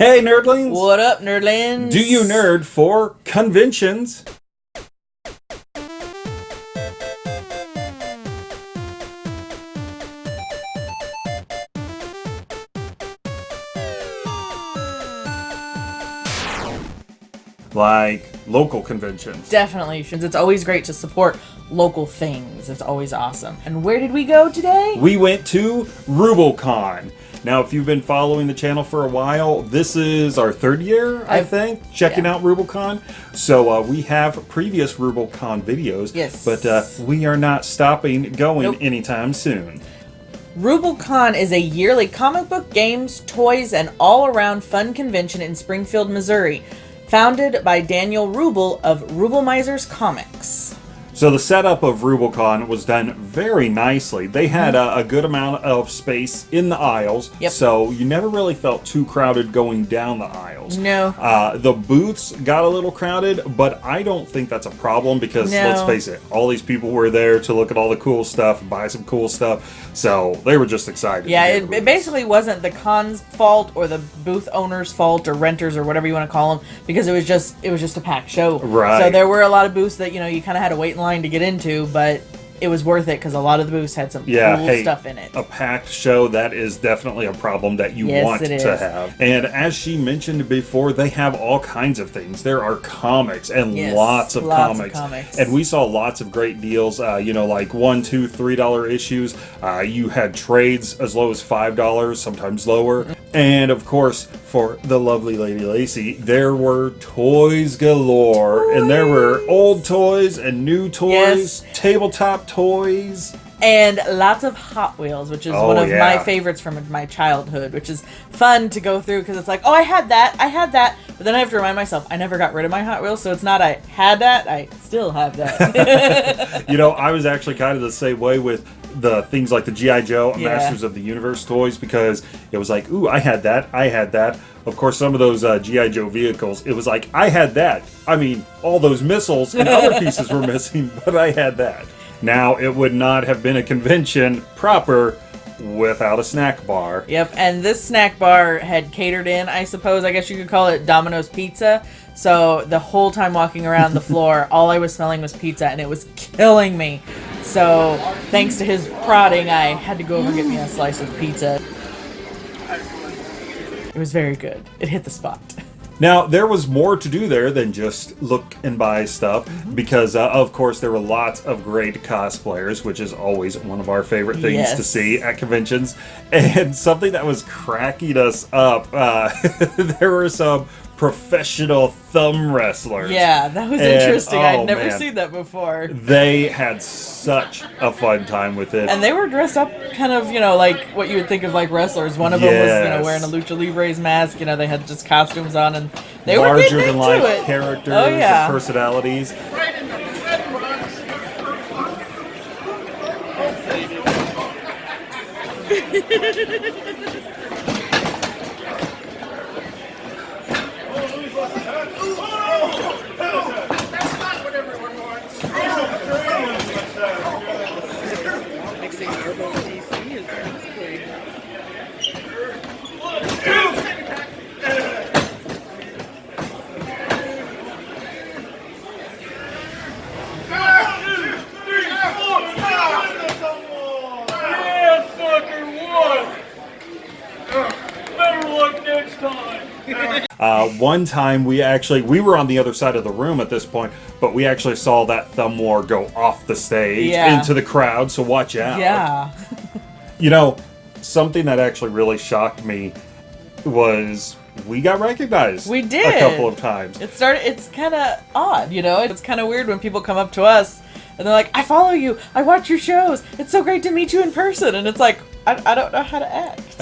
Hey, nerdlings! What up, nerdlings? Do you nerd for conventions? Like local conventions. Definitely, since it's always great to support local things. It's always awesome. And where did we go today? We went to RubalCon. Now, if you've been following the channel for a while, this is our third year, I I've- think, checking yeah. out RubalCon. So uh, we have previous RubalCon videos, Yes. but uh, we are not stopping going Nope. anytime soon. RubleCon is a yearly comic book, games, toys, and all-around fun convention in Springfield, Missouri, founded by Daniel Rubel of Rubelmeisers Comics. So the setup of Rubicon was done very nicely. They had a, a good amount of space in the aisles, Mm-hmm. Yep. so you never really felt too crowded going down the aisles. No. Uh, the booths got a little crowded, but I don't think that's a problem because No. let's face it, all these people were there to look at all the cool stuff, buy some cool stuff, so they were just excited. Yeah, it, it basically wasn't the con's fault or the booth owner's fault or renters or whatever you want to call them because it was just it was just a packed show. Right. So there were a lot of booths that you know you kind of had to wait in line to get into, but it was worth it because a lot of the booths had some yeah, cool hey, stuff in it. A packed show, that is definitely a problem that you Yes, want to have. And as she mentioned before, they have all kinds of things. There are comics and Yes, lots of lots of comics. comics. And we saw lots of great deals, uh, you know, like one, two, three dollar issues. Uh, you had trades as low as five dollars, sometimes lower. And of course, for the lovely Lady Lacey, there were toys galore. And there were old toys and new toys, Yes. tabletop toys. and lots of Hot Wheels, which is Oh, one of yeah. my favorites from my childhood, which is fun to go through because it's like, oh, I had that, I had that, but then I have to remind myself I never got rid of my Hot Wheels, so it's not I had that, I still have that. you know, I was actually kind of the same way with the things like the GI Joe Yeah. Masters of the Universe toys because it was like, ooh, I had that, I had that. Of course, some of those uh, GI Joe vehicles, it was like I had that. I mean, all those missiles and other pieces were missing, but I had that. Now, it would not have been a convention proper without a snack bar. Yep, and this snack bar had catered in, I suppose, I guess you could call it Domino's Pizza. So the whole time walking around the floor, all I was smelling was pizza, and it was killing me. So thanks to his prodding, I had to go over and get me a slice of pizza. It was very good. It hit the spot. Now, there was more to do there than just look and buy stuff because, uh, of course, there were lots of great cosplayers, which is always one of our favorite things to see at conventions. And something that was cracking us up, uh, there were some professional thumb wrestlers. Yeah, that was And, interesting. oh, I'd never man. seen that before. They had such a fun time with it. And they were dressed up kind of, you know, like what you would think of like wrestlers. One of them was, you know, wearing a lucha libre's mask. You know, they had just costumes on, and they were Larger getting than life it. characters Oh yeah. and personalities. Yeah, fucker, what? Better luck next time. Uh, one time we actually we were on the other side of the room at this point, but we actually saw that thumb war go off the stage Yeah. into the crowd. So watch out. Yeah. You know, something that actually really shocked me was we got recognized. We did. a couple of times. It started. It's kind of odd, you know. It's kind of weird when people come up to us and they're like, "I follow you. I watch your shows. It's so great to meet you in person." And it's like, I, I don't know how to act.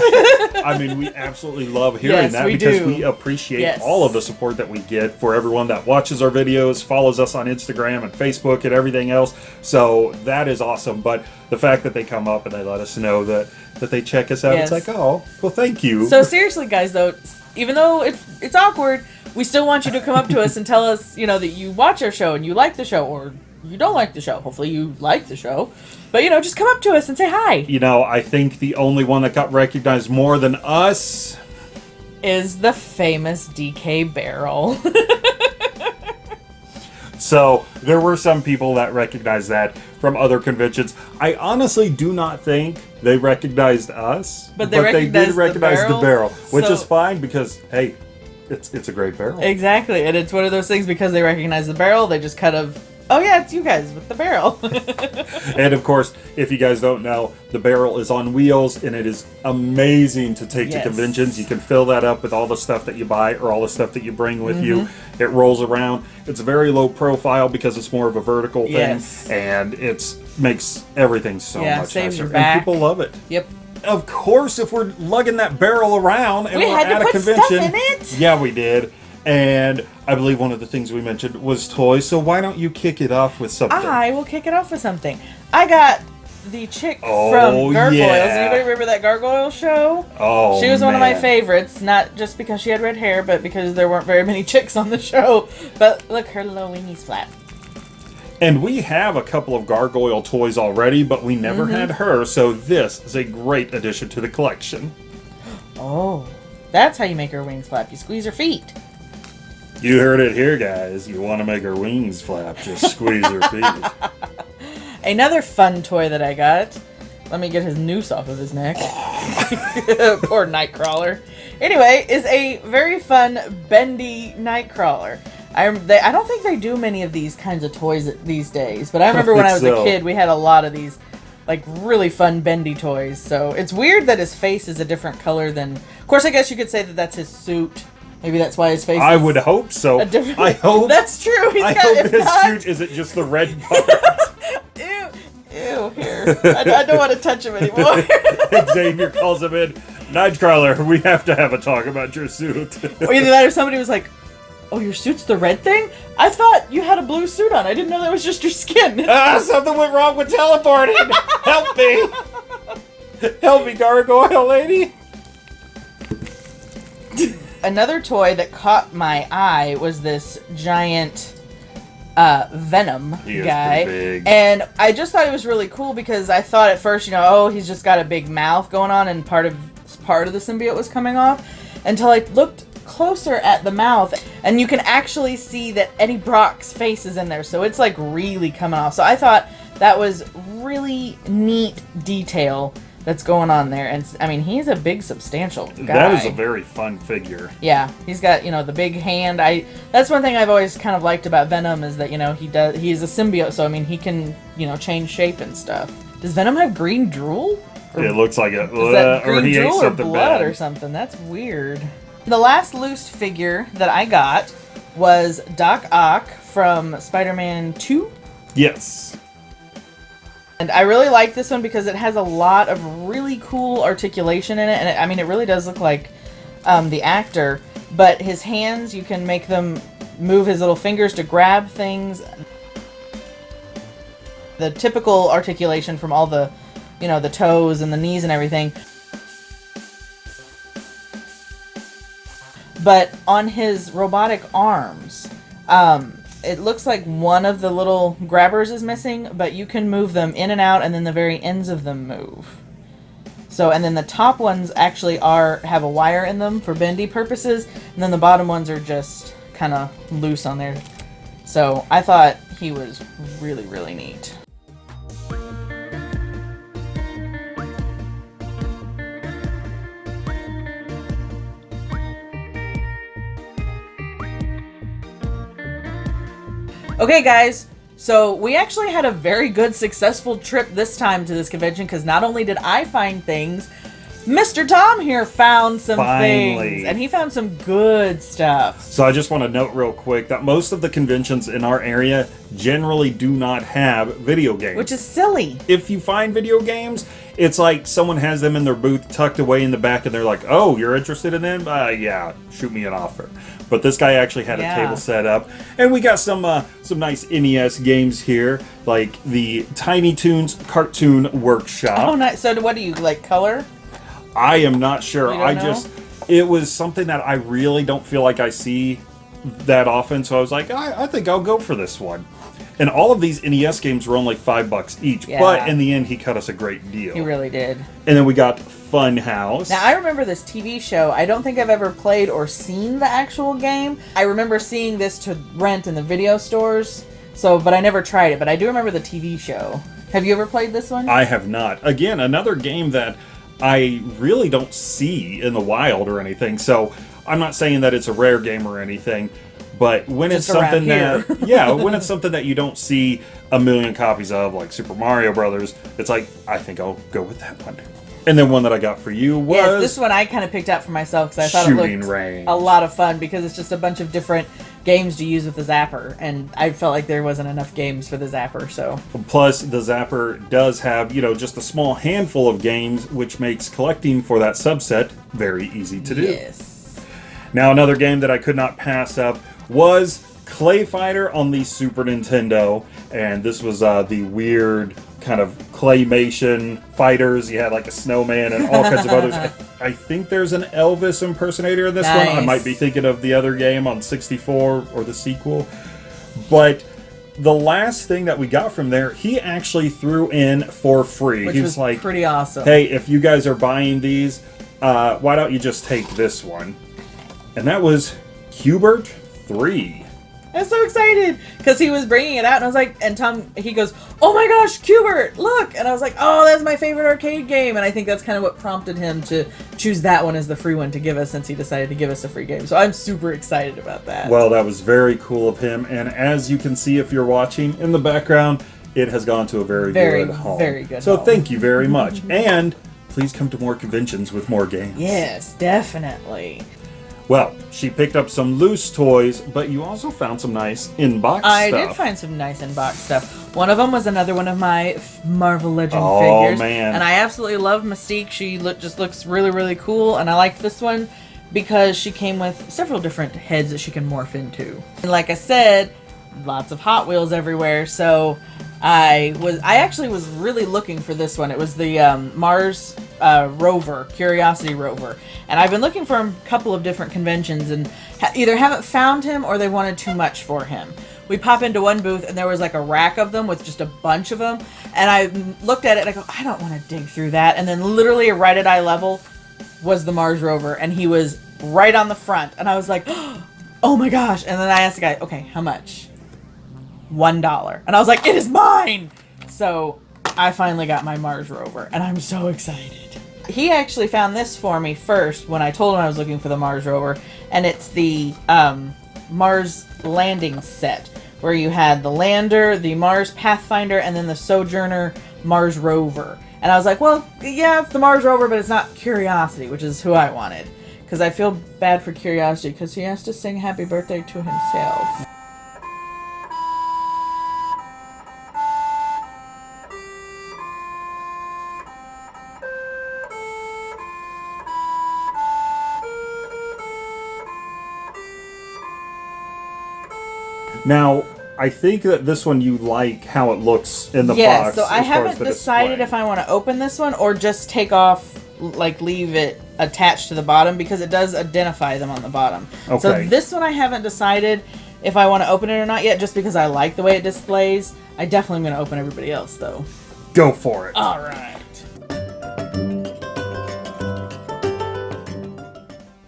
I mean, we absolutely love hearing Yes, that we because do. we appreciate Yes. all of the support that we get for everyone that watches our videos, follows us on Instagram and Facebook and everything else. So that is awesome. But the fact that they come up and they let us know that that they check us out, Yes. it's like, oh, well, thank you. So seriously, guys, though, even though it's it's awkward, we still want you to come up to us and tell us, you know, that you watch our show and you like the show, or you don't like the show. Hopefully, you like the show, but you know, just come up to us and say hi. you know, I think the only one that got recognized more than us is the famous DK barrel. So there were some people that recognized that from other conventions. I honestly do not think they recognized us, But they did recognized the recognize the barrel, barrel, which so- is fine because hey, it's it's a great barrel. exactly, and it's one of those things because they recognize the barrel, they just kind of, oh yeah, it's you guys with the barrel. And of course, if you guys don't know, the barrel is on wheels and it is amazing to take to conventions. You can fill that up with all the stuff that you buy or all the stuff that you bring with you. Mm-hmm. It rolls around. It's very low profile because it's more of a vertical thing Yes. and it makes everything so Yeah, much nicer. And people love it. yep. Of course, if we're lugging that barrel around and We are had to at a convention, in it. yeah, we did. And I believe one of the things we mentioned was toys. So why don't you kick it off with something? I will kick it off with something. I got the chick Oh, from Gargoyles. yeah. Anybody remember that Gargoyle show? oh, She was one of my favorites, not just because she had red hair, but because there weren't very many chicks on the show. But look, her little wingies flap. And we have a couple of gargoyle toys already, but we never Mm-hmm. had her. So this is a great addition to the collection. Oh, that's how you make her wings flap. You squeeze her feet. You heard it here, guys. You want to make her wings flap? Just squeeze her feet. Another fun toy that I got. Let me get his noose off of his neck. Poor Nightcrawler. Anyway, is a very fun bendy Nightcrawler. I they, I don't think they do many of these kinds of toys these days, but I remember when I was so. a kid, we had a lot of these like really fun bendy toys. So it's weird that his face is a different color than. Of course, I guess you could say that that's his suit. Maybe that's why his face. I would hope so. I hope. that's true. He's I got. hope his not- suit is it just the red part. Ew, ew, here. I, I don't want to touch him anymore. Xavier calls him in. Nightcrawler, we have to have a talk about your suit. or either that or somebody was like, "Oh, your suit's the red thing? I thought you had a blue suit on. I didn't know that was just your skin." ah, something went wrong with teleporting. Help me. Help me, gargoyle lady. Another toy that caught my eye was this giant uh, Venom guy, and I just thought it was really cool because I thought at first, you know, oh, he's just got a big mouth going on, and part of part of the symbiote was coming off, until I looked closer at the mouth, and you can actually see that Eddie Brock's face is in there, so it's like really coming off. So I thought that was really neat detail that's going on there, and I mean, he's a big, substantial guy. That is a very fun figure. Yeah, he's got you know the big hand. I that's one thing I've always kind of liked about Venom is that you know he does he's a symbiote, so I mean he can you know change shape and stuff. Does Venom have green drool? Or It looks like a is that uh, or he ate or blood bad. or something? That's weird. The last loose figure that I got was Doc Ock from Spider-Man Two. Yes. And I really like this one because it has a lot of really cool articulation in it. And it, I mean, it really does look like um, the actor. But his hands, you can make them move his little fingers to grab things. The typical articulation from all the, you know, the toes and the knees and everything. But on his robotic arms, um, it looks like one of the little grabbers is missing, but you can move them in and out, and then the very ends of them move. So, and then the top ones actually are have a wire in them for bendy purposes, and then the bottom ones are just kind of loose on there. So, I thought he was really, really neat. Okay, guys. So we actually had a very good, successful trip this time to this convention because not only did I find things, Mr. Tom here found some Finally. things, and he found some good stuff. So I just want to note real quick that most of the conventions in our area generally do not have video games. Which is silly. if you find video games, it's like someone has them in their booth tucked away in the back and they're like, "Oh, you're interested in them? Uh, yeah, shoot me an offer." But this guy actually had Yeah. a table set up, and we got some uh, some nice NES games here, like the Tiny Toons Cartoon Workshop. Oh, nice. So what do you like? Color? I am not sure. I know? just it was something that I really don't feel like I see that often. So I was like, I, I think I'll go for this one. And all of these NES games were only five bucks each, Yeah. but in the end, he cut us a great deal. He really did. and then we got Funhouse. Now I remember this TV show. I don't think I've ever played or seen the actual game. I remember seeing this to rent in the video stores. So, but I never tried it. But I do remember the TV show. Have you ever played this one? I have not. Again, another game that I really don't see in the wild or anything. So I'm not saying that it's a rare game or anything, but when Just it's something that yeah, when it's something that you don't see a million copies of, like Super Mario Brothers, it's like I think I'll go with that one. And then one that I got for you was yes, this one I kind of picked out for myself because I thought it looked Range. a lot of fun because it's just a bunch of different games to use with the Zapper, and I felt like there wasn't enough games for the Zapper. So Plus, the Zapper does have, you know, just a small handful of games, which makes collecting for that subset very easy to do. yes, Now, another game that I could not pass up was Clay Fighter on the Super Nintendo, and this was uh, the weird kind of claymation fighters. You had like a snowman and all kinds of others. I, I think there's an Elvis impersonator in this one. I might be thinking of the other game on 64 or the sequel, but. The last thing that we got from there, he actually threw in for free. which he was was like, pretty awesome. hey, if you guys are buying these, uh, why don't you just take this one? And that was Q*bert 3. I was so excited because he was bringing it out, and I was like, and Tom, he goes, "Oh my gosh, Q*bert, look!" And I was like, "Oh, that's my favorite arcade game," and I think that's kind of what prompted him to choose that one as the free one to give us, since he decided to give us a free game. So I'm super excited about that. Well, that was very cool of him. And as you can see if you're watching in the background, it has gone to a very, Very, good home. very good So home. thank you very much. and please come to more conventions with more games. yes, definitely. Well, she picked up some loose toys, but you also found some nice in-box I stuff. did find some nice in-box stuff. One of them was another one of my Marvel Legend Oh, figures, man. and I absolutely love Mystique. She look just looks really really cool, and I like this one because she came with several different heads that she can morph into. And like I said, lots of Hot Wheels everywhere, so I was I actually was really looking for this one. It was the um, Mars uh, rover, Curiosity rover, and I've been looking for him a couple of different conventions and ha- either haven't found him or they wanted too much for him. We pop into one booth and there was like a rack of them with just a bunch of them, and I looked at it and I go, I don't want to dig through that. And then literally right at eye level was the Mars rover, and he was right on the front, and I was like, oh my gosh! And then I asked the guy, okay, how much? one dollar and i was like it is mine so i finally got my mars rover and i'm so excited he actually found this for me first when i told him i was looking for the mars rover and it's the um, mars landing set where you had the lander the mars pathfinder and then the sojourner mars rover. And i was like well yeah it's the mars rover but it's not curiosity which is who i wanted. Because i feel bad for curiosity because he has to sing happy birthday to himself Now, I think that this one you like how it looks in the yes, box. so I as far as haven't decided if I want to open this one or just take off, like leave it attached to the bottom because it does identify them on the bottom. Okay. So this one I haven't decided if I want to open it or not yet, just because I like the way it displays. I definitely am going to open everybody else though. Go for it. All right.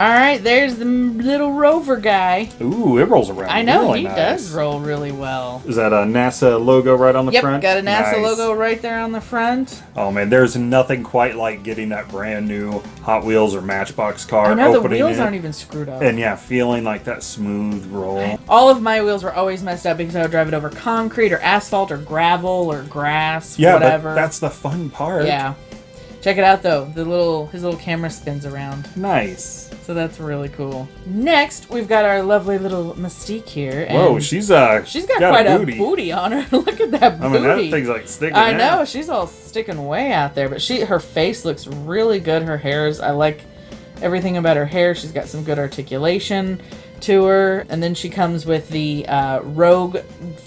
All right, there's the little rover guy. Ooh, it rolls around. I know really he nice. does roll really well. Is that a NASA logo right on the Yep, front? got a NASA Nice. logo right there on the front. Oh man, there's nothing quite like getting that brand new Hot Wheels or Matchbox car. I know the wheels it, aren't even screwed up. And yeah, feeling like that smooth roll. All of my wheels were always messed up because I would drive it over concrete or asphalt or gravel or grass, Yeah, whatever. but that's the fun part. yeah. Check it out though. The little his little camera spins around, Nice. so that's really cool. Next, we've got our lovely little Mystique here. And Whoa, she's uh she's got, quite a a booty. booty. on her. Look at that booty. I mean, that thing's like sticking I out. know she's all sticking way out there, but she her face looks really good. Her hair's I like everything about her hair. She's got some good articulation to her, and then she comes with the uh, rogue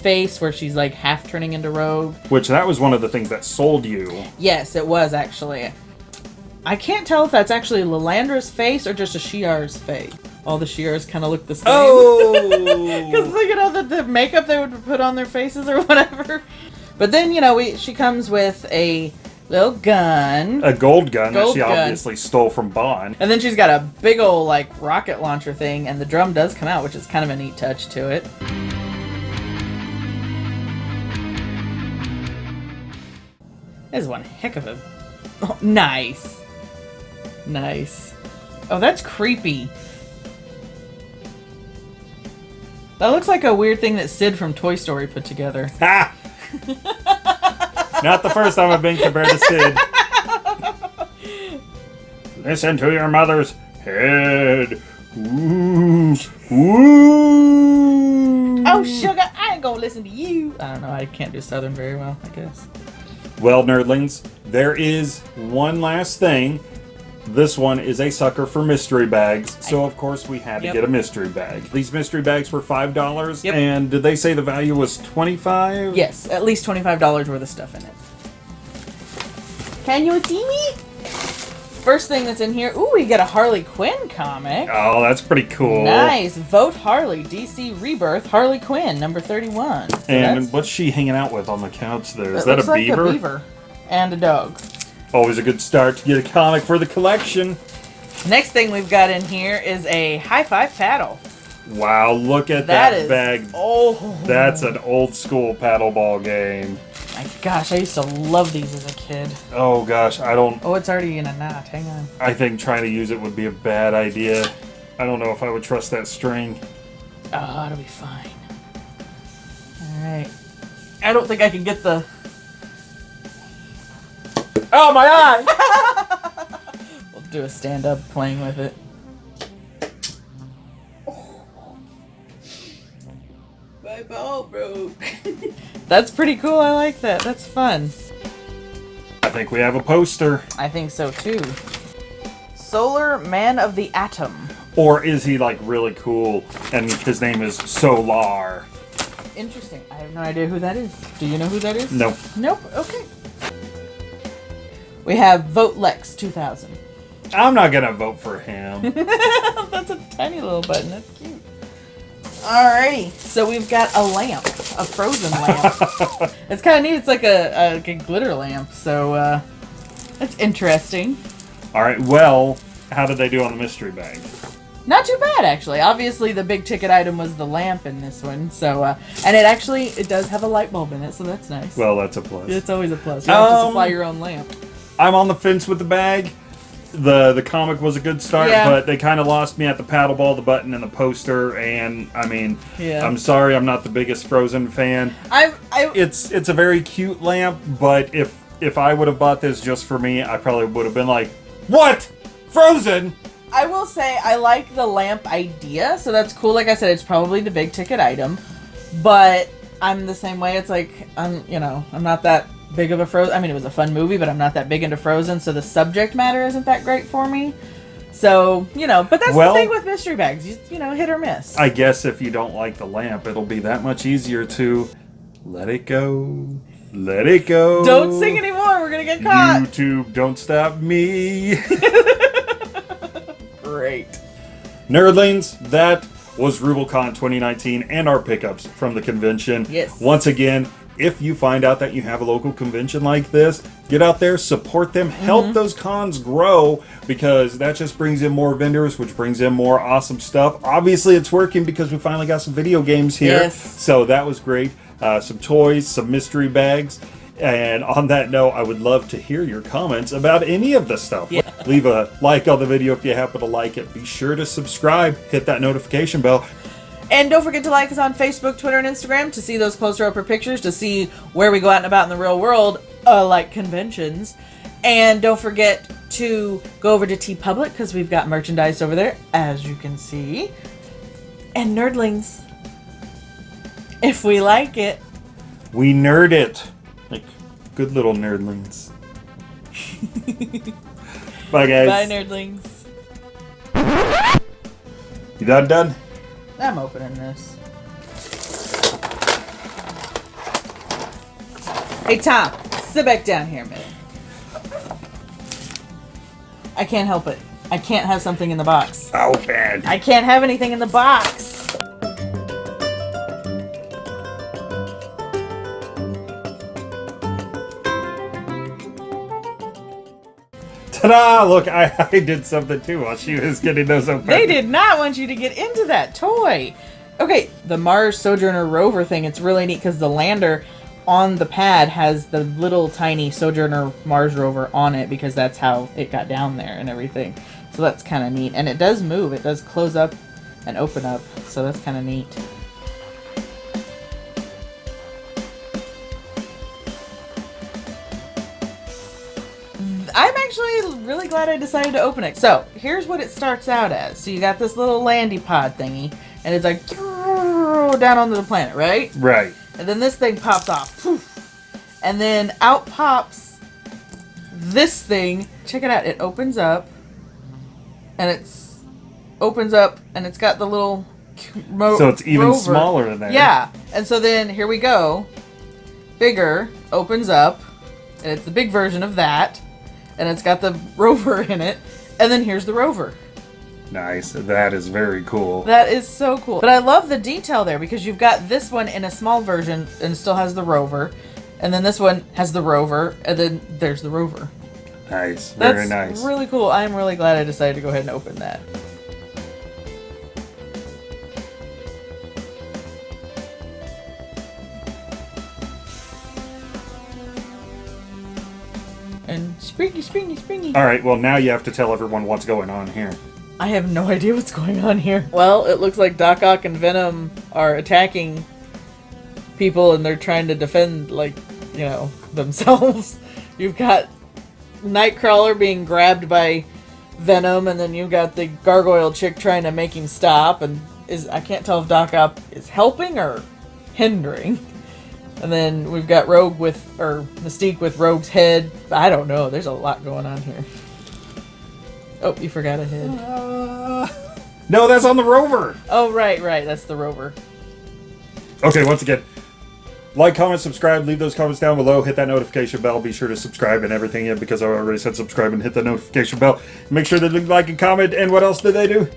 face where she's like half turning into rogue. Which that was one of the things that sold you. Yes, it was actually. I can't tell if that's actually Lilandra's face or just a Shi'ar's face. all the Shi'ars kind of look the same. Oh, because look at all the, the makeup they would put on their faces or whatever. But then, you know, we she comes with a little gun. a gold gun that she gun. obviously stole from Bond. And then she's got a big old, like, rocket launcher thing, and the drum does come out, which is kind of a neat touch to it. This is one heck of a. Oh, nice. Nice. Oh, that's creepy. That looks like a weird thing that Sid from Toy Story put together. Ha! Not the first time I've been compared to Sid. Listen to your mother's head. Ooh. Ooh. Oh, sugar, I ain't gonna listen to you. I don't know, I can't do Southern very well, I guess. Well, nerdlings, there is one last thing. This one is a sucker for mystery bags, so of course we had to Yep. get a mystery bag. These mystery bags were five dollars, Yep. and did they say the value was twenty-five? Yes, at least $25 worth of stuff in it. Can you see me? First thing that's in here, ooh, we get a Harley Quinn comic. Oh, that's pretty cool. Nice. Vote Harley, DC Rebirth, Harley Quinn, number 31. So And what's she hanging out with on the couch there? Is it that a looks like beaver? a beaver. And a dog. Always a good start to get a comic for the collection. Next thing we've got in here is a high five paddle. Wow, look at That that, is. bag. Oh. That's an old school paddleball game. My gosh, I used to love these as a kid. Oh gosh, I don't. Oh, it's already in a knot. Hang on. I think trying to use it would be a bad idea. I don't know if I would trust that string. Oh, it'll be fine. Alright. I don't think I can get the. Oh, my eye! we'll do a stand up playing with it. My ball broke. That's pretty cool. I like that. That's fun. I think we have a poster. I think so too. Solar Man of the Atom. Or is he like really cool and his name is Solar? Interesting. I have no idea who that is. Do you know who that is? Nope. Nope. Okay. We have Vote Lex 2000. I'm not gonna vote for him. That's a tiny little button. That's cute. Alrighty. So we've got a lamp, a frozen lamp. it's kind of neat. It's like a, a, a glitter lamp. So uh, that's interesting. Alright, well, how did they do on the mystery bag? Not too bad actually. Obviously, the big ticket item was the lamp in this one. So uh, and it actually it does have a light bulb in it, so that's nice. Well, that's a plus. it's always a plus. You have to Um, supply your own lamp. I'm on the fence with the bag. The the comic was a good start, Yeah. but they kind of lost me at the paddleball, the button, and the poster. And I mean, Yeah. I'm sorry, I'm not the biggest Frozen fan. I I It's it's a very cute lamp, but if if I would have bought this just for me, I probably would have been like, "What? Frozen? I will say I like the lamp idea, so that's cool. Like I said, it's probably the big ticket item, but I'm the same way. It's like I'm, you know, I'm not that big of a Frozen. I mean, it was a fun movie, but I'm not that big into Frozen, so the subject matter isn't that great for me. So you know, but that's Well- the thing with mystery bags. You, you know, hit or miss. I guess if you don't like the lamp, it'll be that much easier to let it go. Let it go. Don't sing anymore. We're gonna get caught. YouTube, don't stop me. Great. Nerdlings, that was RubleCon 2019 and our pickups from the convention. Yes. Once again, if you find out that you have a local convention like this, get out there, support them, help Mm-hmm. those cons grow because that just brings in more vendors, which brings in more awesome stuff. Obviously, it's working because we finally got some video games here. Yes. So that was great. Uh, some toys, some mystery bags. And on that note, I would love to hear your comments about any of the stuff. Yeah. Leave a like on the video if you happen to like it. Be sure to subscribe, hit that notification bell. And don't forget to like us on Facebook, Twitter, and Instagram to see those closer upper pictures, to see where we go out and about in the real world, uh, like conventions. And don't forget to go over to TeePublic because we've got merchandise over there, as you can see. And nerdlings, if we like it, We nerd it. Like good little nerdlings. Bye guys. bye nerdlings. You done done? I'm opening this. Hey Tom, sit back down here a minute. I can't help it. I can't have something in the box. Open. I can't have anything in the box. Ta-da! Look, I, I did something too while she was getting those open. They did not want you to get into that toy. Okay, the Mars Sojourner rover thing, it's really neat because the lander on the pad has the little tiny Sojourner Mars rover on it because that's how it got down there and everything. So that's kind of neat. And it does move, it does close up and open up. So that's kind of neat. Really glad I decided to open it. So, here's what it starts out as. So, you got this little landy pod thingy, and it's like down onto the planet, right? Right. And then this thing pops off. Poof. And then out pops this thing. Check it out. It opens up, and it's opens up, and it's got the little. So it's even rover. smaller than that. Yeah. And so then here we go. Bigger opens up, and it's the big version of that, and it's got the rover in it. And then here's the rover. Nice. That is very cool. That is so cool. But I love the detail there because you've got this one in a small version and still has the rover. And then this one has the rover, and then there's the rover. Nice. That's Very nice. really cool. I'm really glad I decided to go ahead and open that. Springy, springy, springy. All right. Well, now you have to tell everyone what's going on here. I have no idea what's going on here. Well, it looks like Doc Ock and Venom are attacking people and they're trying to defend, like, you know, themselves. You've got Nightcrawler being grabbed by Venom, and then you've got the gargoyle chick trying to make him stop. And is I can't tell if Doc Ock is helping or hindering. And then we've got Rogue with, or Mystique with Rogue's head. I don't know. There's a lot going on here. Oh, you forgot a head. Uh, no, that's on the rover. Oh, right, right. That's the rover. Okay, once again, like, comment, subscribe, leave those comments down below, hit that notification bell, be sure to subscribe and everything yeah, because I already said subscribe and hit the notification bell. Make sure to like and comment, and what else did they do?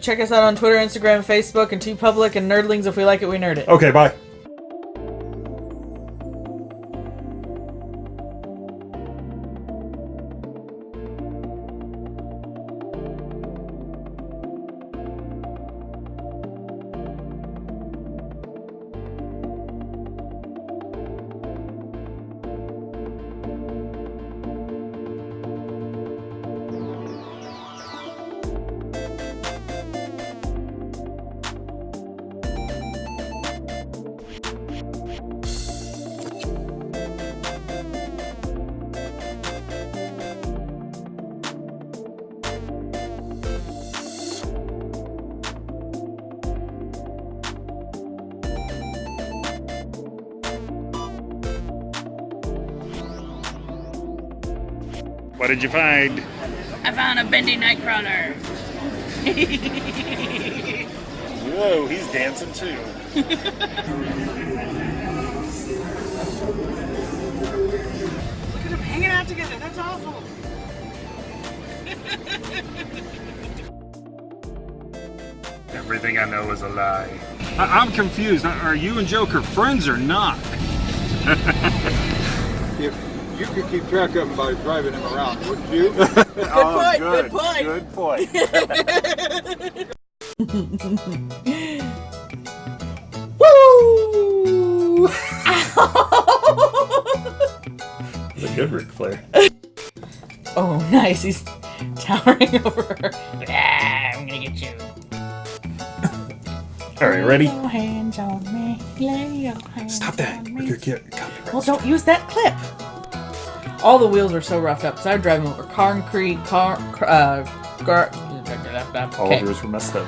Check us out on Twitter, Instagram, Facebook, and TeePublic and Nerdlings. If we like it, we nerd it. Okay, bye. What did you find? I found a bendy nightcrawler. Whoa, he's dancing too. Look at them hanging out together. That's awful. Everything I know is a lie. I- I'm confused. Are you and Joker friends or not? If you could keep track of them by driving them around, wouldn't you? oh, point, good point. Good point. Woo! It's a good Ric Flair. oh, nice. He's towering over her. Ah, I'm gonna get you. All right, ready? Lay your hands on me. Lay your hands Stop that. on Or me. you'll copyright. Well, don't use that clip. All the wheels are so roughed up. because I drive them over concrete, car, uh, gar. All Okay. of yours were messed up.